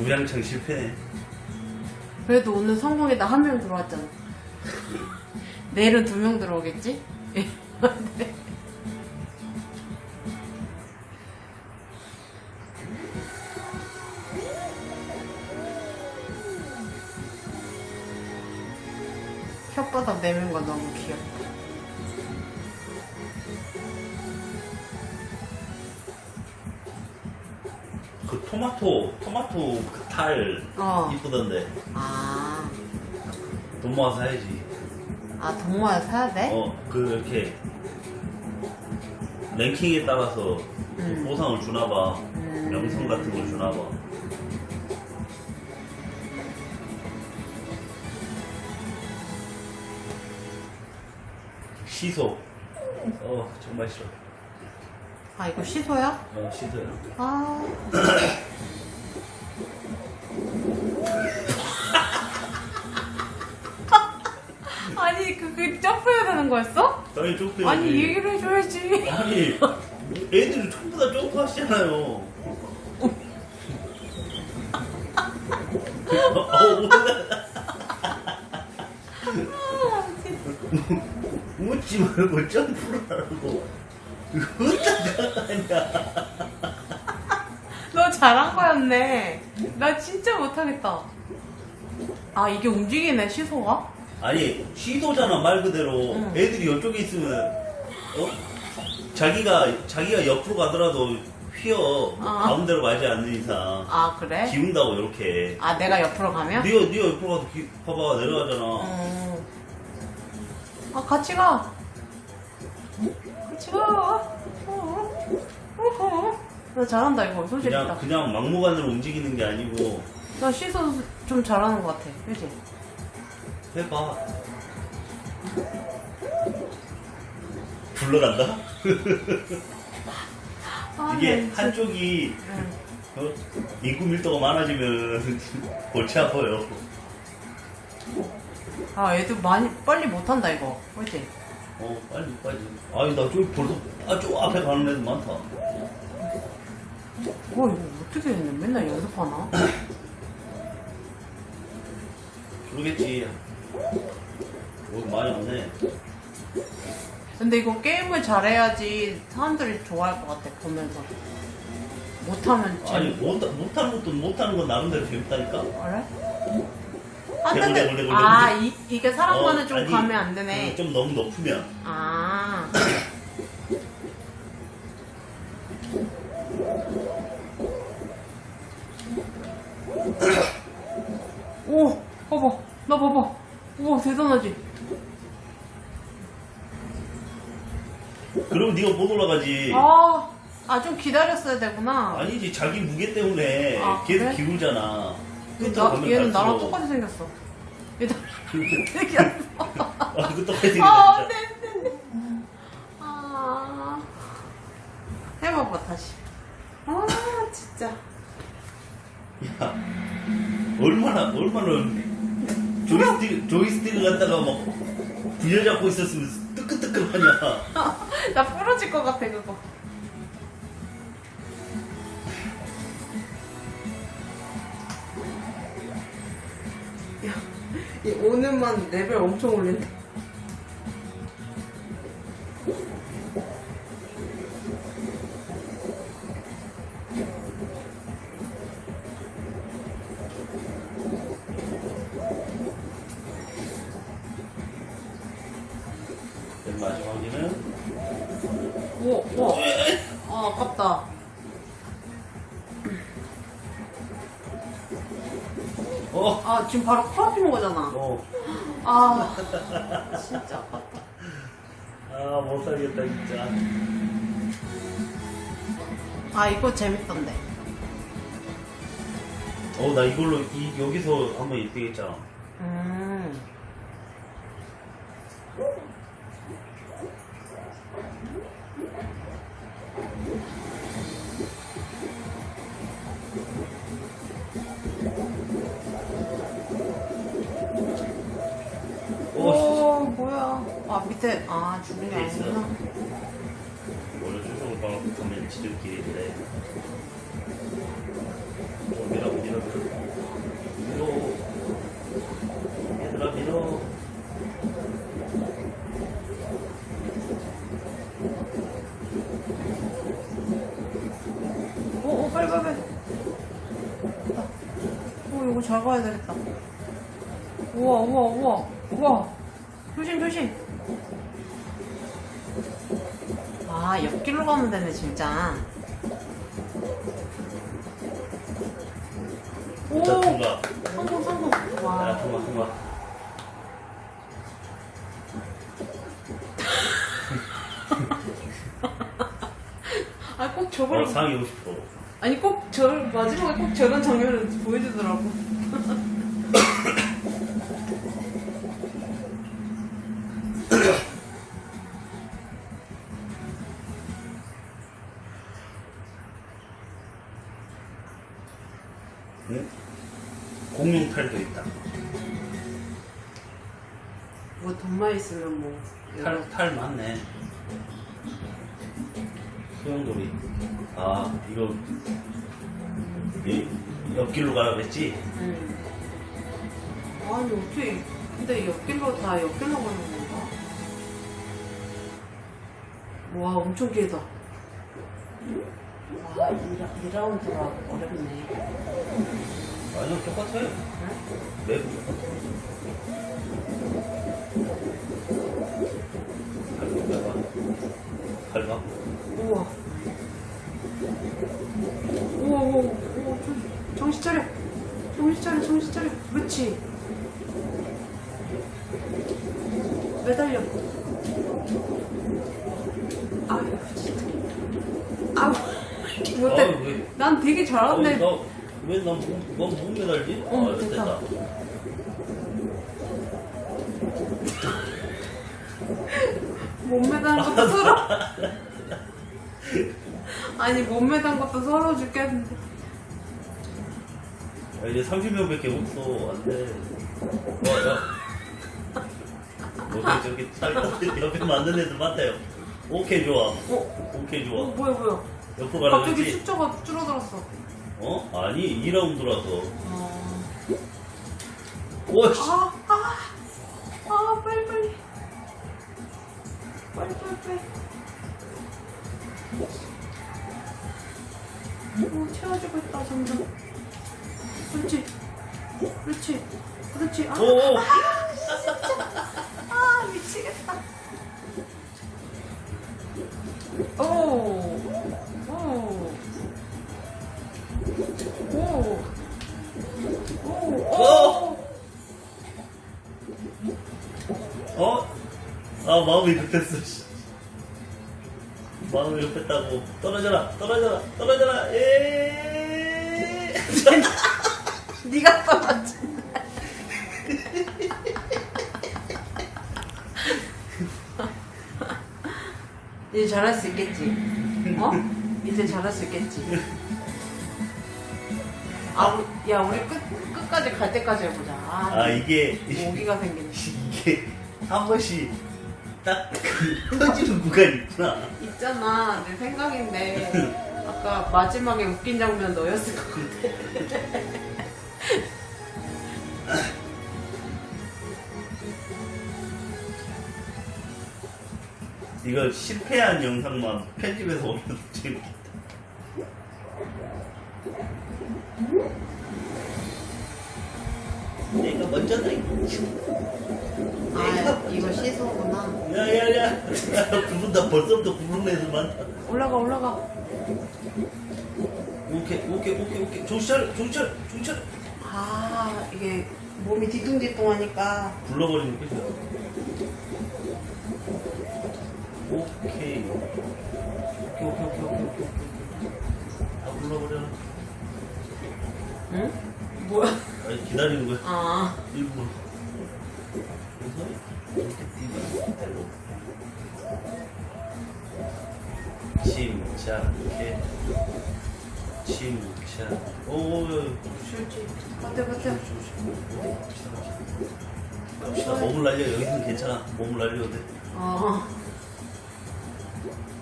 우양창 실패네. 그래도 오늘 성공에다 한 명 들어왔잖아. 내일은 두 명 들어오겠지? 네. 혓바닥 내민 거 너무 귀엽다. 토마토, 토마토 그탈 어. 이쁘던데. 아, 돈 모아서 사야지. 아, 동모야 사야 돼? 어, 그, 이렇게. 랭킹에 따라서 그 음. 보상을 주나봐. 음. 명성 같은 걸 주나봐. 시소. 어, 정말 싫어. 아, 이거 시소야? 어, 시소야. 아. 아니, 그, 그, 점프해야 되는 거였어? 당연히 점프해야지. 아니, 얘기를 해줘야지. 아니, 애들이 전부 다 점프하시잖아요. 어, 웃지 말고 점프를 하라고. 어쩌다 하냐. 너 잘한 거였네. 나 진짜 못하겠다. 아, 이게 움직이네, 시소가? 아니, 시도잖아, 말 그대로. 응. 애들이 이쪽에 있으면, 어? 자기가, 자기가 옆으로 가더라도 휘어. 아. 가운데로 가지 않는 이상. 아, 그래? 기운다고, 이렇게. 아, 내가 옆으로 가면? 니가, 니가 옆으로 가도 기, 봐봐, 내려가잖아. 음. 아, 같이 가. 같 어, 어, 어. 나 잘한다, 이거. 솔직히. 그냥, 그냥 막무가내로 움직이는 게 아니고, 나 시소 좀 잘하는 것 같아. 그지? 해봐. 불러간다? 아, 이게 나 진짜- 한쪽이 응. 어? 인구 밀도가 많아지면 골치 아파요. 아, 애들 많이, 빨리 못한다, 이거. 그지? 어, 빨리, 빨리. 아니, 나 저기 벌써, 아, 저 앞에 가는 애들 많다. 와, 이거 어떻게 했냐? 맨날 연습하나? 그러겠지. 여기 많이 없네. 근데 이거 게임을 잘해야지 사람들이 좋아할 것 같아, 보면서. 못하면 아니. 못, 못하는 것도 못하는 건 나름대로 재밌다니까? 그래? 아, 근데, 대굴, 대굴, 아, 대굴. 이, 이게 사람과는 어, 좀 아니, 가면 안 되네. 좀 너무 높으면. 아. 오, 봐봐. 나 봐봐. 우와, 대단하지? 그러면 네가 못 올라가지. 아, 아, 좀 기다렸어야 되구나. 아니지, 자기 무게 때문에 아, 계속 그래? 기울잖아. 끝으로 나, 얘는 나랑. 똑같이 생겼어. 얘도 생겼어. 아, 그거 똑같이 아. 안 돼, 안 돼, 안 돼. 아. 해봐봐, 다시. 아, 진짜. 야, 얼마나, 얼마나, 조이스틱, 조이스틱을 갖다가 막, 부여잡고 있었으면 뜨끈뜨끈하냐. 나 부러질 것 같아, 그거. 오늘만 레벨 엄청 올린다. 지금 바로 코앞인 거잖아. 어, 아, 진짜 아깝다. 아, 못 살겠다, 진짜. 아, 이거 재밌던데. 어, 나 이걸로, 이, 여기서 한번 1등 했잖아. 음. 밑에, 아, 주는 게. 아니구나. 원래 수성을 가면 지름길인데. 좀 밀어, 밀어, 밀어. 밀어. 얘들아, 밀어. 오, 오, 빨리, 빨리, 빨리. 오, 이거 잘 가야 되겠다. 우와, 우와, 우와, 우와. 조심, 조심. 아, 옆길로 가면 되네, 진짜. 오! 자, 통과. 성공, 성공. 자, 와. 통과, 통과. 아, 꼭 저걸. 어, 상위 50%. 아니, 꼭 저, 마지막에 꼭 저런 장면을 보여주더라고. 와, 엄청 길다. 와, 2, 라운드가 어렵네. 아니요, 똑같아요. 응? 밟아, 밟아. 밟아. 우와. 우와, 우와, 우와, 좀, 정신 차려. 정신 차려, 정신 차려. 그렇지. 매달려. 아유, 진짜. 아우, 못해. 아유, 왜? 난 되게 잘하는데. 어, 나왜 난, 넌못 매달지? 어, 아, 됐다. 됐다. 못 매다는 것도 서러. 아니, 못 매단 것도 서러워 죽겠는데. 야, 이제 30명밖에 없어. 안 돼. 와, 야. 여기 저기 살 옆에 만든 애들 많다요. 오케이, 좋아. 어, 오케이, 어 좋아. 뭐야, 뭐야. 옆으로 가라 갑자기 그랬지? 숫자가 줄어들었어. 어? 아니, 2라운드라서. 어... 와, 씨. 아, 아, 아, 빨리, 빨리. 빨리, 빨리, 빨리. 오, 채워지고 있다, 점점. 그렇지. 그렇지. 그렇지. 아, 오! 아 오. 어? 아, 마음이 급했어, 씨. 마음이 급했다고. 떨어져라, 떨어져라, 떨어져라, 예! 네가 떨어지. 이제 잘할 수 있겠지. 어? 이제 잘할 수 있겠지. 야, 우리 끝, 끝까지 갈 때까지 해보자. 아, 아, 이게, 모기가 생기네. 이게, 한 번씩, 딱, 그, 터지는 구간이 있구나. 있잖아, 내 생각인데. 아까 마지막에 웃긴 장면 너였을 것 같아. 이거 실패한 영상만 편집해서 올려도 재밌겠다. 아, 이거 시소구나. 야 야야. 두분다 벌써부터 부르는 애들 많다. 올라가, 올라가. 오케이 오케이 오케이 오케이. 차려 정신 차려. 아, 이게 몸이 뒤뚱뒤뚱 하니까. 불러버리는 거죠. 오케이. 오케이 오케이 오케이 오케이 오케이. 오케이. 다 불러버려. 응? 뭐야? 아니 기다리는 거야. 아, 일부러. 그래서 이렇게. 침착해. 침착. 오, 줄지. 버텨, 버텨. 갑시다. 몸을 날려. 여기는 괜찮아. 몸을 날려도 돼. 어.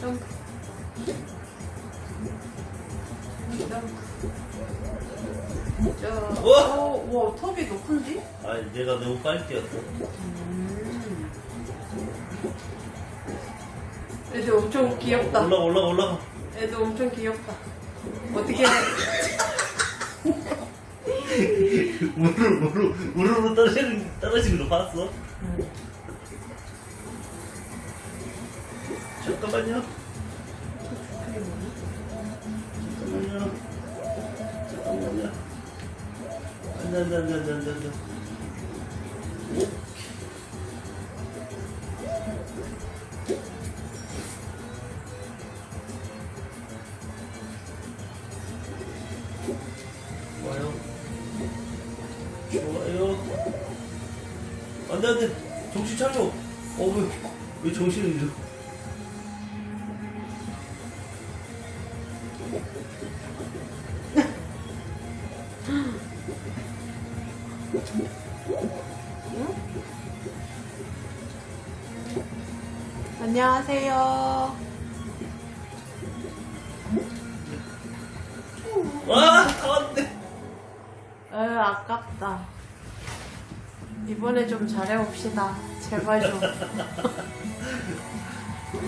점프. 저, 우와! 어, 우와, 톱이 높은지? 아, 내가 너무 빨리 뛰었어. 음. 애들 엄청 귀엽다. 올라가, 올라가, 올라가. 애들 엄청 귀엽다. 어떻게 해? 무릎, 무릎, 무릎으로 떨어지는, 떨어지는 거 봤어? 응. 잠깐만요. 잠깐만요. 잠깐만요. 안 돼, 안 돼, 안 돼, 안 돼, 안 돼, 안 돼. 좋아요. 좋아요. 안 돼, 안 돼. 정신 차려. 어, 왜, 왜 정신을 잃어? 안녕하세요. 와, 안 돼. 에 아깝다. 이번에 좀 잘해봅시다. 제발 좀.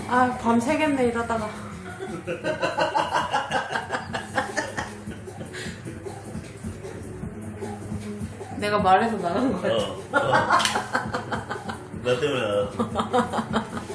아, 밤 새겠네, 이러다가. 내가 말해서 나간 거야. 어, 어. 나 때문에 나왔어.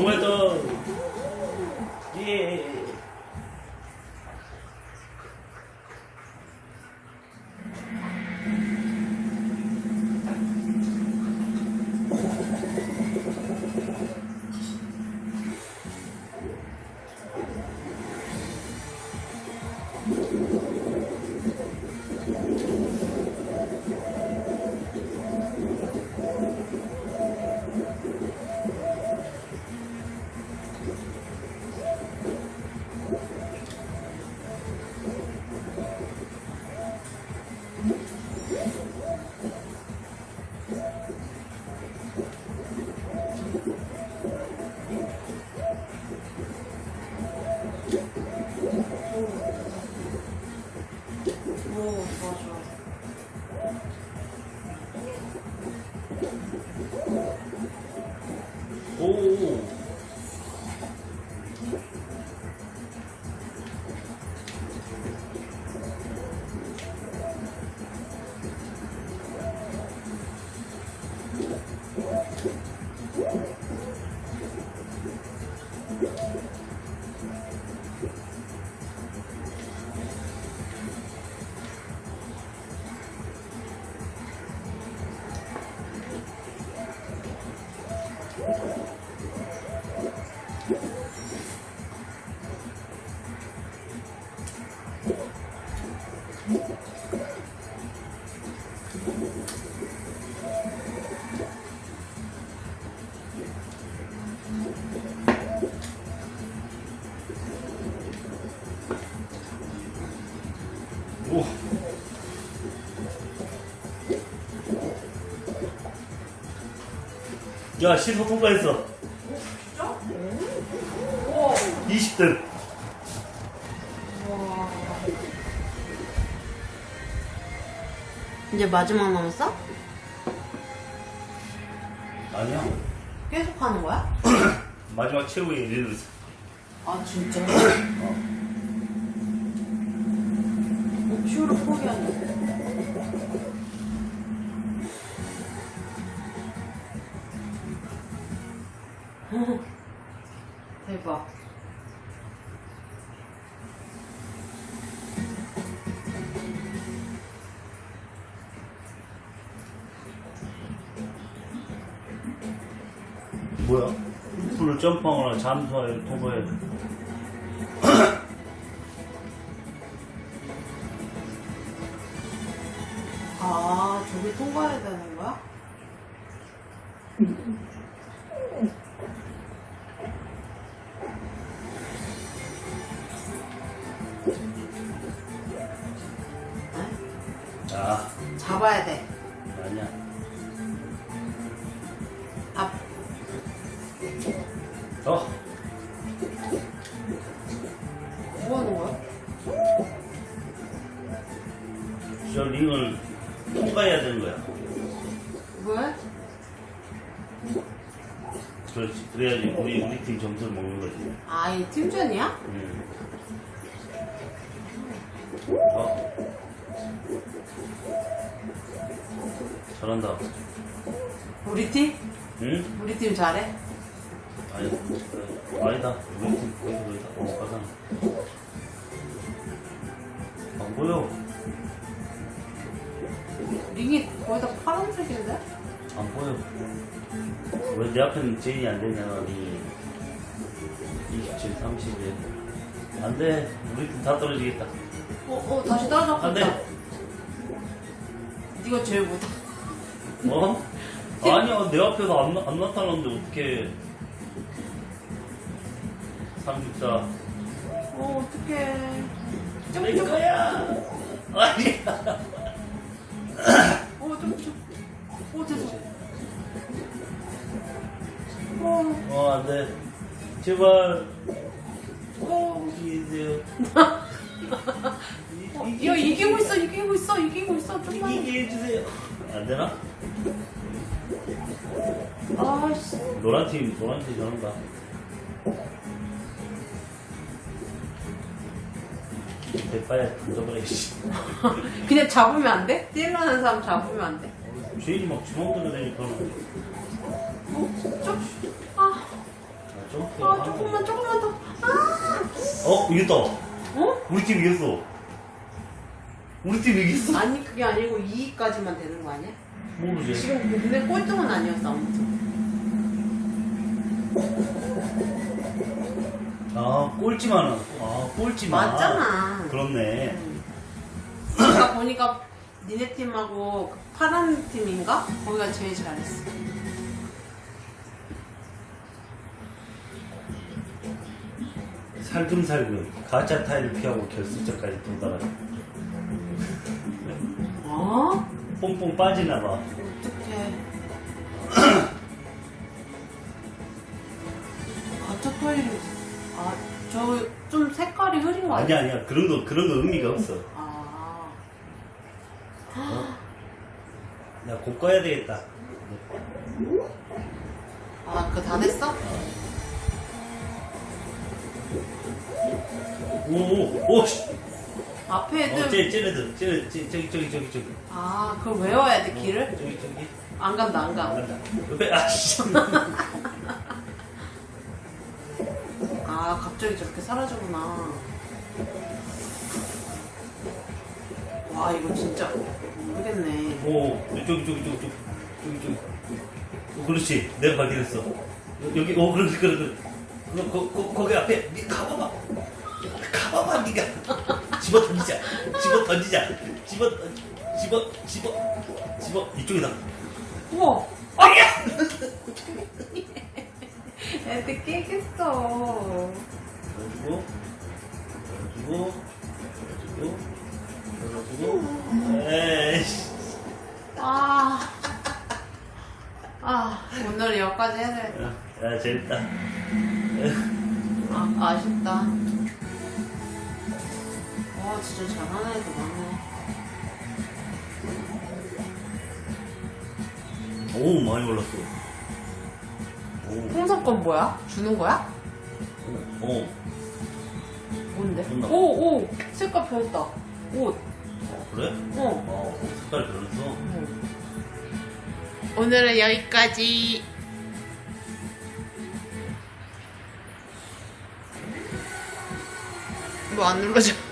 토마 Thank you. 오. 야, 시소 통과했어. 진짜? 우와. 20등. 우와. 이제 마지막 남았어? 아니야. 계속 하는 거야? 마지막 최후의 릴리스. 아 진짜? 어. 슈로 포기한다. 대박. 뭐야? 풀을 점프하거나 잠수하여 통과 통과해야 되는 거야? 네? 아, 잡아야 돼. 아니야. 앞. 어, 뭐 하는 거야? 저 링을 통과해야 되는 그래야지 우리 우리 팀 점수를 먹는 거지. 아, 이 팀전이야? 음. 어. 잘한다. 우리 팀? 응? 우리 팀 잘해? 아니. 아니다. 우리 팀 거기서 거기다. 어, 가잖아. 안 보여. 링이 거의 다 파란색인데? 안 보여. 왜 내 앞에는 제인이 안 되냐, 니. 27, 31. 안 돼. 우리 팀 다 떨어지겠다. 어, 어, 다시 따라잡고 안 돼. 네가 제일 못하. 어? 아니야, 내 앞에서 안, 나- 안 나타났는데 어떡해. 34. 어, 어떡해. 내 거야! 아니야. 돼. 제발. 어. 이기세요. 어, 야, 이기고 있어, 이기고 있어, 이기고 있어. 좀만. 이기게 해주세요. 안 되나? 아씨. 노란 팀, 노란 팀 잘한다. 대파야 던져버려, 씨. 그냥 잡으면 안 돼? 뛰려는 사람 잡으면 안 돼? 주인이 막 주먹 들어대니까. 어, 좀. 아, 조금만, 조금만 더. 아, 어, 이겼다. 어? 우리 팀 이겼어. 우리 팀 이겼어. 아니, 그게 아니고 2위까지만 되는 거 아니야? 모르지. 지금 근데 꼴등은 아니었어, 아무튼. 아, 꼴찌만. 아, 꼴찌만. 맞잖아. 그렇네. 아까 보니까 니네 팀하고 그 파란 팀인가? 거기가 제일 잘했어. 살금살금 가짜 타일을 피하고 결승전까지 도달하네. 어? 뽕뽕 빠지나 봐. 어떡해. 가짜 토일이, 아, 저 좀 색깔이 흐린 거 아니야 아니야? 아니야 그런 거 그런 거 의미가 없어. 아. 야 고가야 되겠다. 아, 그거 다 됐어? 오오 씨. 앞에 애들. 어, 쟤 쟤네들 쟤네 쟤 저기 저기 저기 저기. 아, 그걸 외워야 돼, 길을? 저기 저기. 안 간다, 안 가. 안 간다. 옆에 아씨. 아, 갑자기 저렇게 사라지구나. 와, 이거 진짜 모르겠네. 오 저기 저기 저기 저기 저기 저기. 어, 그렇지 내가 발견했어. 여- 여기 오 그렇지 그래 그래. 거, 거, 거, 거기 앞에 니 가봐봐. 가봐봐 니가. 집어 던지자. 집어 던지자. 집어 던- 집어 집어 집어 이쪽이다. 우와! 아니야. 애들 깨겠어. 열어주고 열어주고 열어주고 열어주고. 에이씨. 아. 아, 오늘 여기까지 해야 되겠다. 야 재밌다. 아, 아쉽다. 와, 진짜 잘하는 애들 많네. 오, 많이 올랐어. 건 뭐야? 주는 거야? 어, 뭔데? 오, 오! 색깔 변했다. 옷. 어, 그래? 어. 어, 색깔 변했어. 오늘은 여기까지. 뭐 안 눌러져.